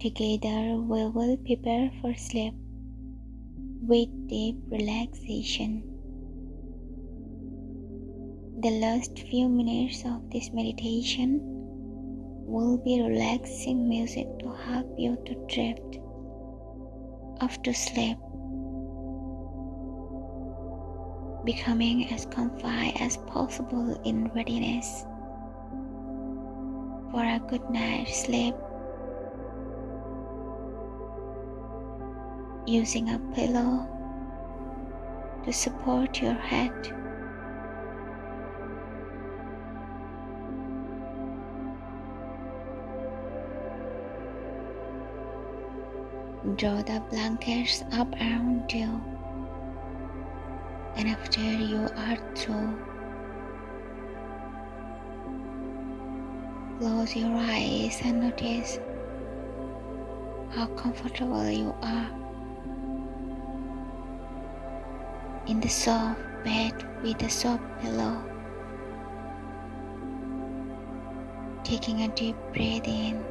Together, we will prepare for sleep with deep relaxation. The last few minutes of this meditation will be relaxing music to help you to drift off to sleep, becoming as comfy as possible in readiness for a good night's sleep. Using a pillow to support your head. Draw the blankets up around you. And after you are through, close your eyes and notice how comfortable you are in the soft bed with a soft pillow. Taking a deep breath in.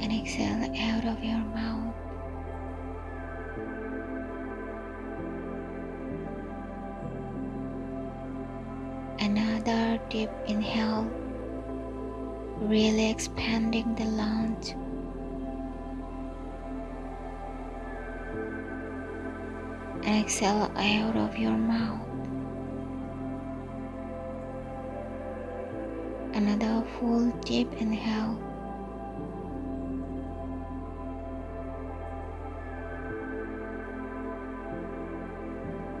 and exhale out of your mouth. Another deep inhale, really expanding the lungs. Exhale out of your mouth. Another full deep inhale.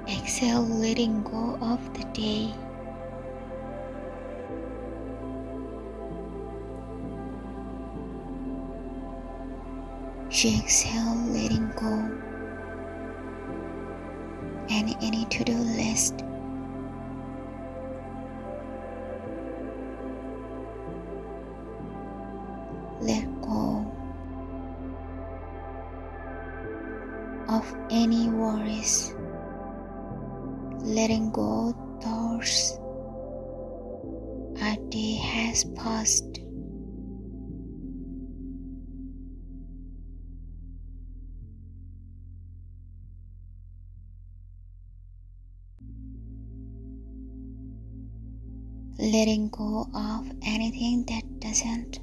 Exhale, letting go of the day. She exhale, letting go. Any to do list. Let go of any worries letting go thoughts a day has passed. Letting go of anything that doesn't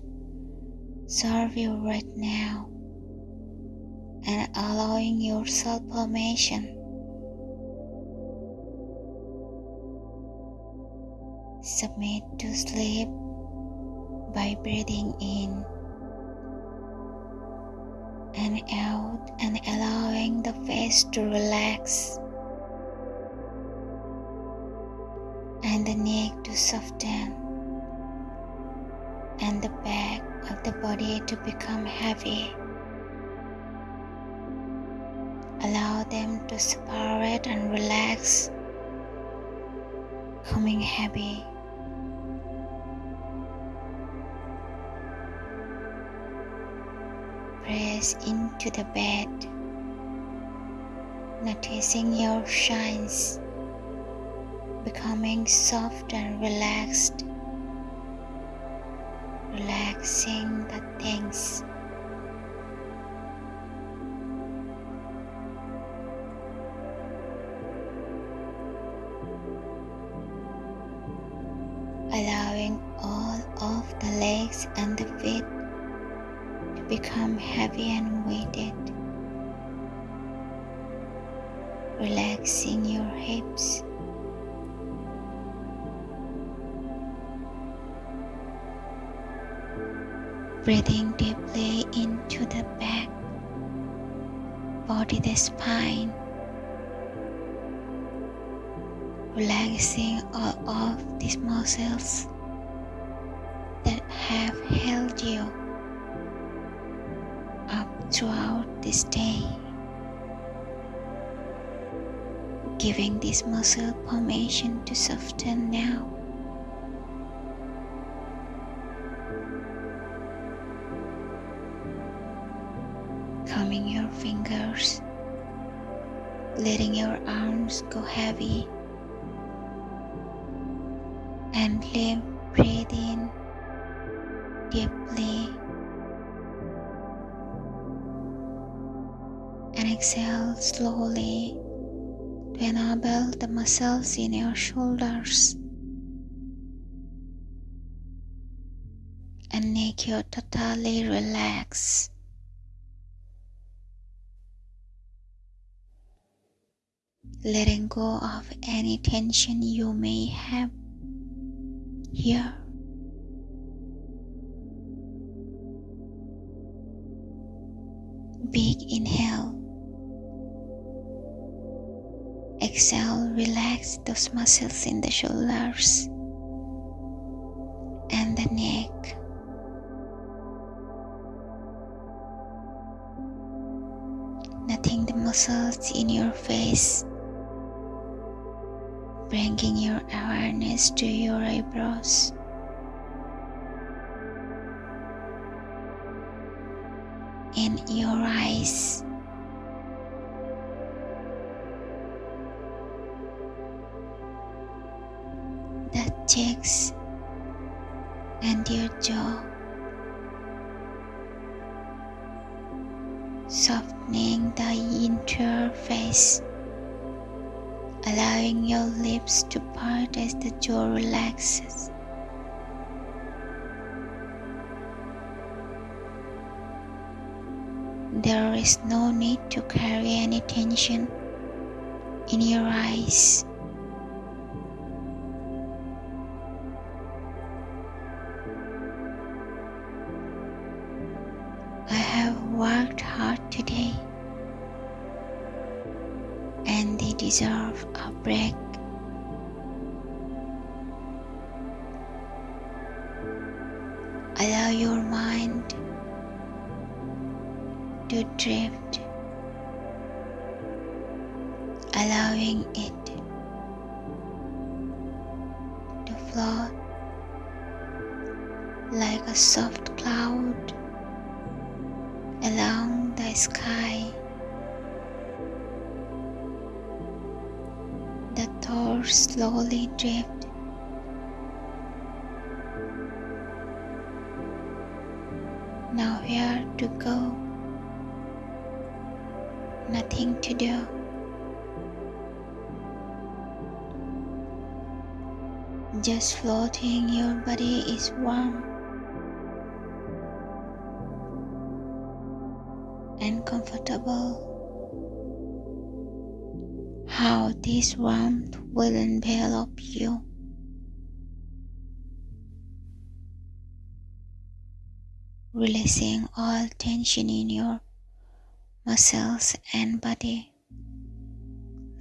serve you right now and allowing yourself permission Submit to sleep by breathing in and out and allowing the face to relax and the neck to soften and the back of the body to become heavy. Allow them to separate and relax, coming heavy. press into the bed, noticing your shines becoming soft and relaxed, relaxing the things. Allowing all of the legs and the feet to become heavy and weighted, relaxing your hips. Breathing deeply into the back, body, the spine, relaxing all of these muscles that have held you up throughout this day, giving this muscle permission to soften now. Letting your arms go heavy, and live, breathe in deeply. And exhale slowly to enable the muscles in your shoulders. And make you totally relax. Letting go of any tension you may have here. Big inhale. Exhale, relax those muscles in the shoulders and the neck. Nothing the muscles in your face, bringing your awareness to your eyebrows. In your eyes. The cheeks and your jaw. Softening the interface, allowing your lips to part as the jaw relaxes. There is no need to carry any tension in your eyes. Deserve a break. Allow your mind to drift, allowing it to float like a soft cloud along the sky. Thoughts slowly drift. Now where to go? Nothing to do. Just floating, your body is warm. and comfortable. How this warmth will envelop you. Releasing all tension in your muscles and body.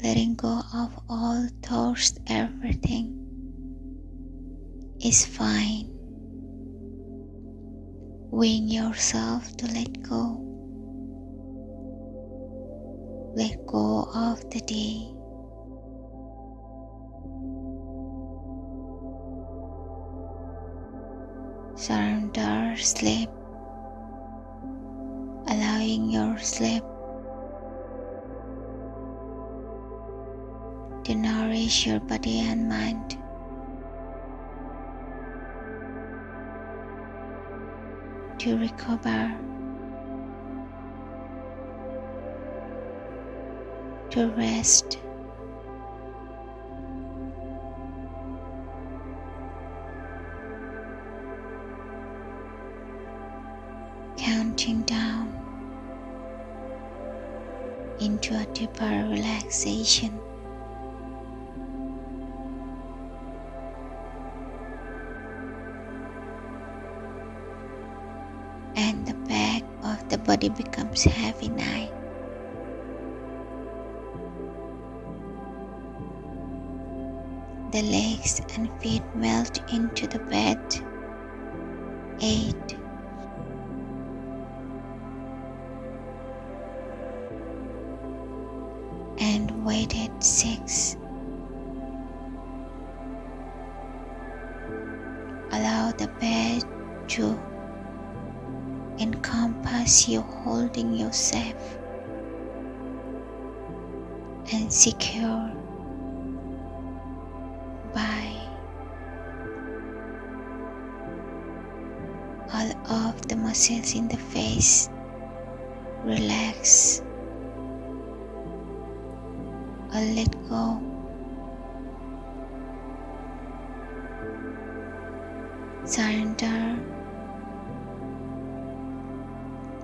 Letting go of all thoughts, everything is fine. Wing yourself to let go let go of the day. Surrender sleep, allowing your sleep to nourish your body and mind. To recover to rest. Into a deeper relaxation. And the back of the body becomes heavy now. The legs and feet melt into the bed. 8. Weighted 6. Allow the bed to encompass you, holding yourself and secure by all of the muscles in the face relax or let go. Surrender,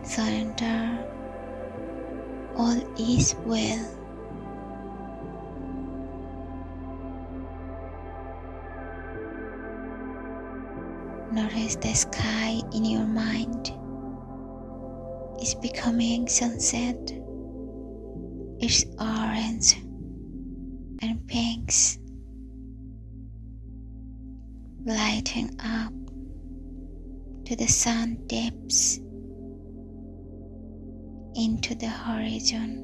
surrender, all is well. Notice the sky in your mind is becoming sunset. It's orange and pinks lighting up to the sun dips into the horizon.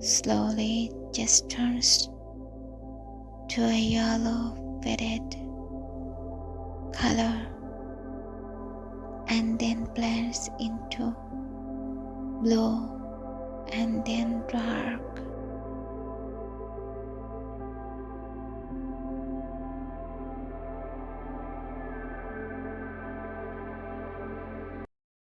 Slowly just turns to a yellow faded color and then blends into blue and then dark